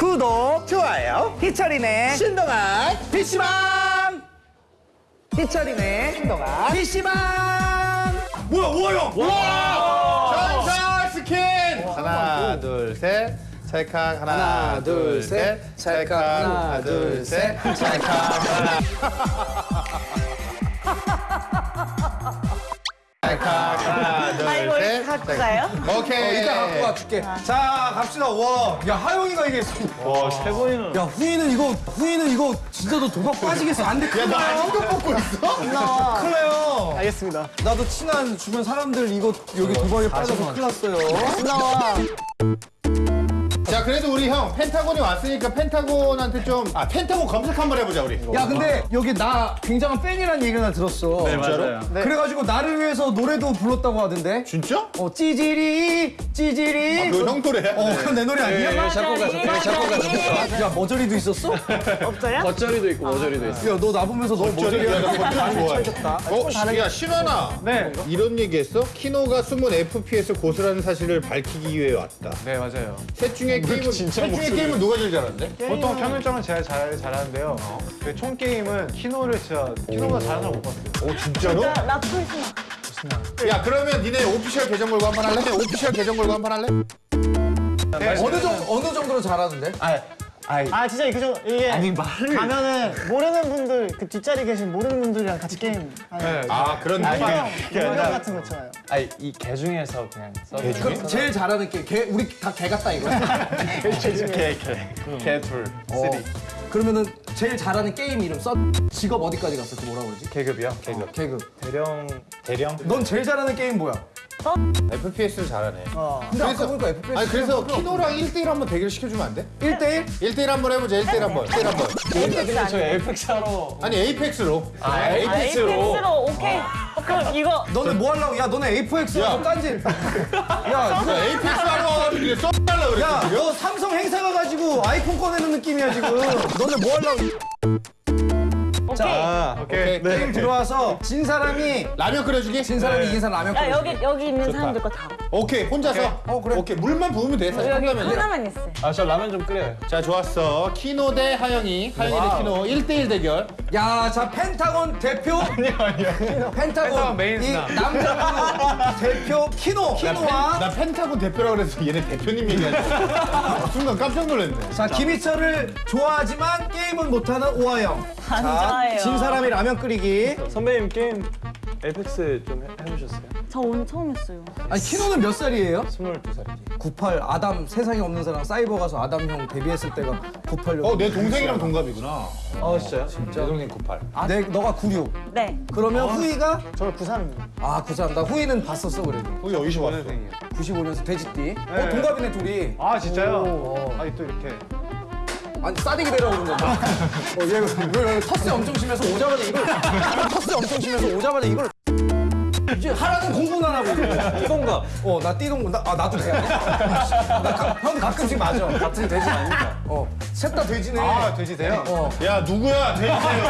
구독, 좋아요. 희철이네, 신동아 PC방. 희철이네, 신동아. PC방! 뭐야 우와요. 와. 전설 스킨. 하나 둘 셋. 찰칵 하나, 하나, 둘, 셋. 찰칵 하나 둘 셋. 찰칵 하나. 가요? 오케이. 이따 갖고 와 줄게. 자 갑시다 와. 야 하영이가 이게 와세 번이나 야 후이는 이거 후이는 이거 진짜 너 도박 빠지겠어 안 돼 큰일 야너 나요 아직도 뽑고 있어? 큰일 나요 알겠습니다. 나도 친한 주변 사람들 이거 여기 도박에 빠져서 큰일 났어요 나와. 자 그래도 우리 형 펜타곤이 왔으니까 펜타곤한테 좀 아 펜타곤 검색 한번 해보자 우리. 야 근데 여기 나 굉장한 팬이라는 얘기를 나 들었어 네 맞아요 그래가지고 나를 위해서 노래도 불렀다고 하던데 진짜? 어 찌질이 찌질이 그거 형 노래야? 어 그건 내 노래 아니야? 작곡가 작곡가 야 머저리도 있었어? 없어요? 겉절이도 있고 머저리도 있어 야너 나 보면서 너 저리 머저리 야, 나 하는 겉절 거 좋아해. 어, 시- 야 신원아. 네. 이런 얘기했어? 키노가 숨은 FPS 고수라는 사실을 밝히기 위해 왔다. 네 맞아요 셋 중에 게임은 진짜 목소리. 게임은 누가 제일 잘하는데? 보통 평균점은 제가 잘 잘하는데요 그 총 게임은 키노를 진짜 키노보다 잘하는 사람 못 봤어요 오 진짜로? 나, 나 풀스나. 야 그러면 니네 official 계정 걸고 한 판 할래? official 계정 걸고 한 판 할래? 어느 정도 어느 정도로 잘하는데? 아 진짜 그죠 이게 아니 말을 가면은 모르는 분들 그 뒷자리 계신 모르는 분들이랑 같이 게임 하는 아 그런 느낌. 형 같은 거 있잖아요. 아니 이개 중에서 그냥 써. 그럼 제일 잘하는 게 개, 우리 다 개 같다 이거. 개개개둘 쓰리 그러면은 제일 잘하는 게임 이름 써. 직업 어디까지 갔어? 그 뭐라 그러지? 계급이요 계급 계급. 대령 대령? 넌 제일 잘하는 게임 뭐야? FPS를 잘하네. 근데 아까 보니까 FPS. 아니 그래서 키노랑 1대1 한번 대결 시켜주면 안 돼? 1대1? 1대1 한번 해보자 1대1 한번 1대1 한번 저 Apex 하러 아니 Apex로 아 아, Apex로 오케이. 어, 그럼 이거 너네 뭐 하려고? 야 너네 Apex 야. 딴지. 야, 야, Apex 하러 와가지고 이게 써달라 그랬어 야, 너 삼성 행사 가가지고 아이폰 꺼내는 느낌이야 지금. 너네 뭐 하려고? 자, 오케이 게임 들어와서 진 사람이 라면 끓여주기? 진 사람이 이긴 사람 라면 야 끓여. 여기 여기 있는 사람들 거 다. 오케이 혼자서 어, 그래. 오케이 물만 부으면 돼 사실 여기 한다면 하나만 있어. 아 저 라면 좀 끓여요 자 좋았어 키노 대 하영이 하영이 대 키노 1대1 대결 야, 자 펜타곤 대표. 아니요, 아니요. 펜타곤, 펜타곤 메인 이 스나. 남자 대표 키노. 키노와 나 펜타곤 대표라 그래서 얘네 대표님 얘기하지 순간 깜짝 놀랐네 자 김희철을 좋아하지만 게임은 못하는 오하영. 안 자. 진 사람이 라면 끓이기. 선배님 게임 Apex 좀 해, 해보셨어요? 저 오늘 처음 했어요. 아니 키노는 몇 살이에요? 22살이지 98 아담 세상에 없는 사람 사이버 가서 아담 형 데뷔했을 때가 98년. 어 내 동생이랑 동갑이구나 아 진짜요? 진짜? 내 동생 98 아, 내 너가 96. 네. 그러면 후이가 저는 93입니다. 아 93. 나 후이는 봤었어 그래도. 거기 어디서 왔어? 95년생 돼지띠. 어 동갑이네 둘이. 아 진짜요? 아니 또 이렇게 아니 싸대기 대라고 그런 건가? 어, 얘 왜, 왜, 텃세 엄청 심해서 오자마자 이걸 텃세 엄청 심해서 오자마자 이걸 이제 하라는 공부는 안 하고 띠동갑. 어나 띠동갑. 나, 아 나도 돼. 나 가, 형 가끔씩 맞아. 같은 돼지 아니까? 어 셋 다 돼지네. 아 돼지세요? 어. 야 누구야? 돼지세요.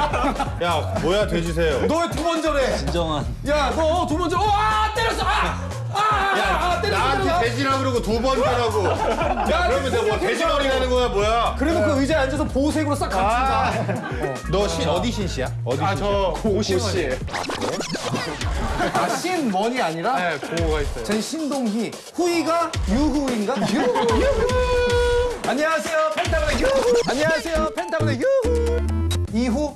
야 뭐야 돼지세요? 너왜두번 절해 진정한. 야 너 두번 절어 아 때렸어. 아아 야 아, 때렸어 나한테 그러고 두번 하라고 야 그러면 내가 뭐 돼지머리 하는 거야 뭐야 그리고 그 의자에 앉아서 보호색으로 싹 감춘다 너 신 어디 신씨야? 어디 신씨야? 아저 고시예요 아신 원이 아니라 네 고가 있어요 전 신동희, 후이가 유후인가? 유후, 유후. 안녕하세요, 펜타곤의 유후. 안녕하세요, 펜타곤의 유후. 이후.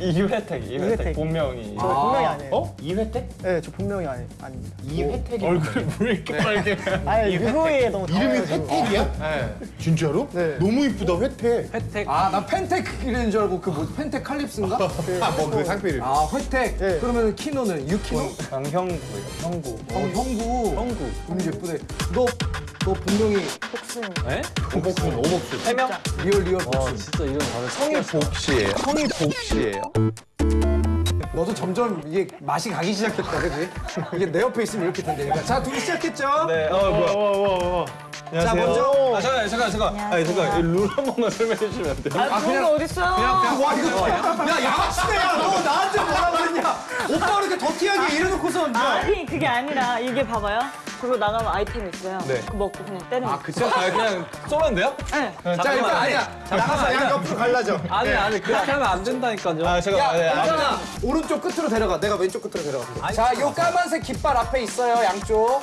이회택 이회택. 본명이 저 본명이 아니에요. 어? 이회택? 네, 저 본명이 아니, 아닙니다. 이회택이 얼굴 왜 이렇게 빨개 아니 유후에 너무 이름이. 회택이야? 네 진짜로? 네. 너무 이쁘다 회택 혜택 아, 나 펜텍 이런 줄 알고 그 뭐 펜텍 칼립스인가? 아 뭐 그 상표 이름 아, 회텍. 네. 그러면 키노는 유키노? 강형구예요 형구 어, 형구. 형구 이름 예쁘네. 너, 너 분명히 복숭. 네? 오복순 오복순 해명? real real 와 복수. 진짜 이런 다들 성이 복시예요? 성이 복시예요? 너도 점점 이게 맛이 가기 시작했다, 그지? 이게 내 옆에 있으면 이렇게 된다니까. 자, 둘이 시작했죠? 네, 어 뭐야? 자 먼저 아 잠깐 잠깐 잠깐. 아니 잠깐 룰 한 번만 설명해 주시면 안 돼요? 아, 그런 거 어딨어요? 와 이거 야 양아치네 너 나한테 뭐라 그랬냐 오빠 이렇게 더티하게 이래놓고서 아니, 그게 아니라 이게 봐봐요. 그리고 나가면 아이템 있어요. 네. 그거 먹고 그냥 때리는 거. 그쵸? 아 그냥 쏘면 돼요? 네. 자 일단 아니야. 나가서 양 옆으로 갈라져. 아니 아니 그렇게 하면 안 된다니까요. 아 잠깐. 아니, 아니, 괜찮아 오른쪽 끝으로 데려가 내가 왼쪽 끝으로 데려가 자 요 까만색 깃발 앞에 있어요 양쪽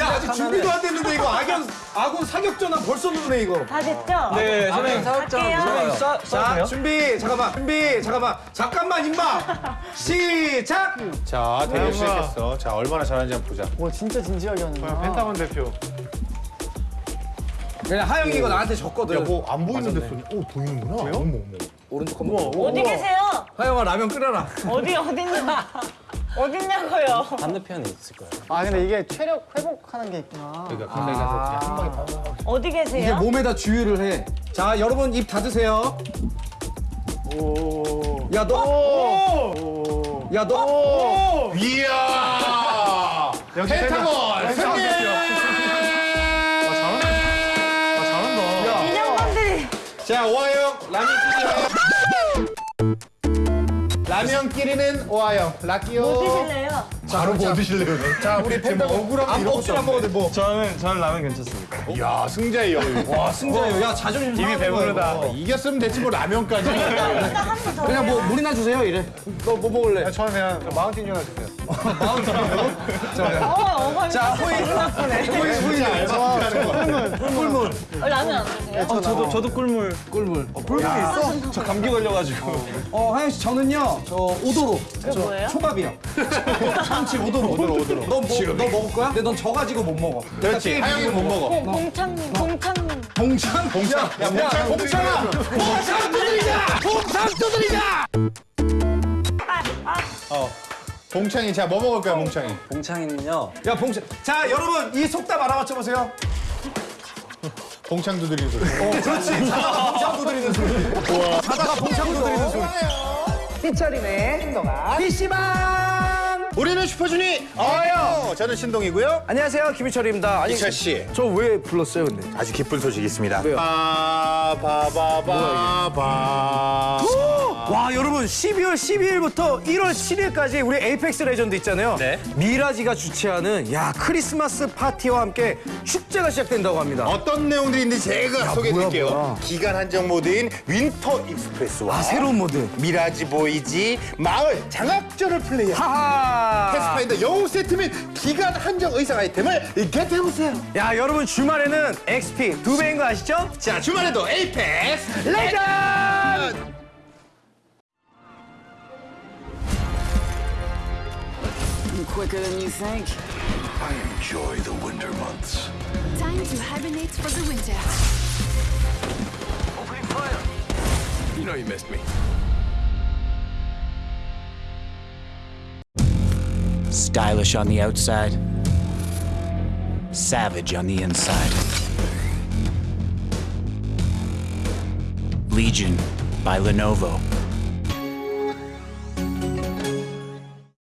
야 아직 준비도 안 됐는데 이거 악연 아군 사격 전화 벌써 누르네 이거 다 됐죠? 네 선생님. 갈게요. 선생님 쏴자 쏴도 돼요? 준비 잠깐만 준비 잠깐만 잠깐만 임마 시작 자 대결 시작했어. 자 얼마나 잘하는지 한번 보자. 와 진짜 진지하게 하는구나. 펜타곤 대표. 그냥 하영이 이거 나한테 줬거든 뭐안 보이는데 쏘냐? 오 보이는구나. 어머 어머. 오른쪽 한번 어디 계세요? 하영아 라면 끓여라 어디, 어딨냐? 어딨냐고요? 반대편에 있을 거예요. 아 근데 이게 체력 회복하는 게 있구나. 그러니까 가까이 가서 그냥 한 방에 다. 어디 이게 계세요? 몸에다 주유를 해 자 여러분 입 닫으세요 야너 야너 이야. 역시 펜타곤 승리. 아 잘한다. 인형분들이 자 오하영 라면 끼리요. 라면끼리는 오하영 락기요. 뭐 드실래요? 바로 뭐 드실래요? 자 우리 펜타곤 억울하면 안 먹지를 안 먹어도 뭐 저는 저는 라면 괜찮습니다. 야 승자예요. 와 승자예요 야 자존심 이미 배부르다. 이겼으면 됐지 뭐 라면까지. 그냥 뭐 물이나 주세요 이래 너 뭐 먹을래 저는 그냥 마운틴 유나 주세요. 어, 어머니. 자 호이. 호이 호이. 꿀물 어, 라면 안 드세요? 어, 저도 저도 꿀물. 꿀물 꿀물이 있어? 저 감기 걸려가지고. 어 하영 씨 저는요 저 오도로 그게 뭐예요? 초밥이요 참치 오도로 오도로, 오도로. 너, 뭐, 너 먹을 거야? 근데 넌 져가지고 못 먹어 그렇지. 하영이는 못 먹어. 봉, 봉창님, 봉창님. 봉창 봉창 야 봉창 봉창아 봉창 두드리자 봉창 두드리자 봉창이 자 뭐 먹을 거야 봉창이? 봉창이는요. 야 봉창 자 여러분 이 속담 알아맞혀 보세요. 봉창 두드리는 소리. 어 그렇지. 자다가 봉창 두드리는 소리. 자다가 봉창 두드리는 소리. 희철이네 신동아. PC방 우리는 슈퍼주니 어요. 저는 신동이고요. 안녕하세요 김희철입니다 아니 이철 씨. 저 왜 불렀어요 근데 아주 기쁜 소식이 있습니다. 왜요? 바바바바바. 와 여러분 12월 12일부터 1월 7일까지 우리 Apex Legend 있잖아요. 네. Mirage가 주최하는 야 크리스마스 파티와 함께 축제가 시작된다고 합니다. 어떤 내용들이 있는지 제가 소개해드릴게요. 기간 한정 모드인 Winter Express와 아 새로운 모드. Mirage Voyage 마을 장악전을 플레이한 하하. Pathfinder 영웅 세트 및 기간 한정 의상 아이템을 get해보세요. 야 여러분 주말에는 XP 두 배인 거 아시죠? 자 주말에도 Apex 레전. quicker than you think. Enjoy the winter months. Time to hibernate for the winter. Opening fire! You know you missed me. Stylish on the outside, savage on the inside. Legion by Lenovo.